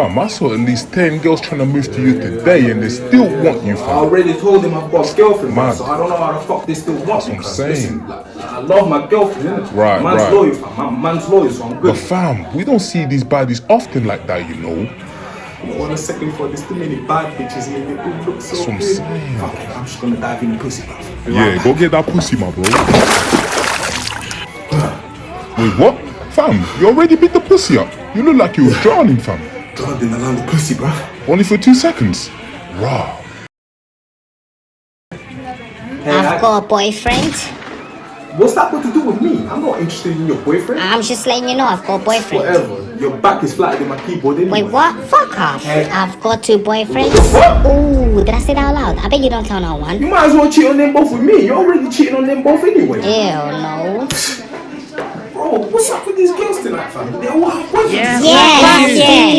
Fam, I saw at least 10 girls trying to move to you today and they still want you, fam. I already told him I've got a girlfriend, man, so I don't know how the fuck they still want me. what I'm saying. Listen, like, I love my girlfriend, innit? Right, man's right. loyal, fam. Man, man's loyal, so I'm good. But fam, we don't see these baddies often like that, you know. One second for there's too many bad bitches here. They all look so That's what I'm good. saying. Fuck it, I'm just gonna dive in the pussy, bro. Yeah, go get that pussy, my bro. Wait, what? Fam, you already beat the pussy up. You look like you was drowning, fam. Drowned in around the pussy, bro. Only for two seconds. Wow. Hey, I've I- got a boyfriend. what's that got to do with me? I'm not interested in your boyfriend. I'm just letting you know I've got a boyfriend. Whatever. Your back is flatter than my keyboard anyway. Wait, what? Fuck off. Hey. I've got two boyfriends. What? Ooh, did I say that out loud? I bet you don't tell no one. You might as well cheat on them both with me. You're already cheating on them both anyway. Ew, no. Bro, what's up with these girls tonight, fam? They all have boyfriends. Yes, yeah.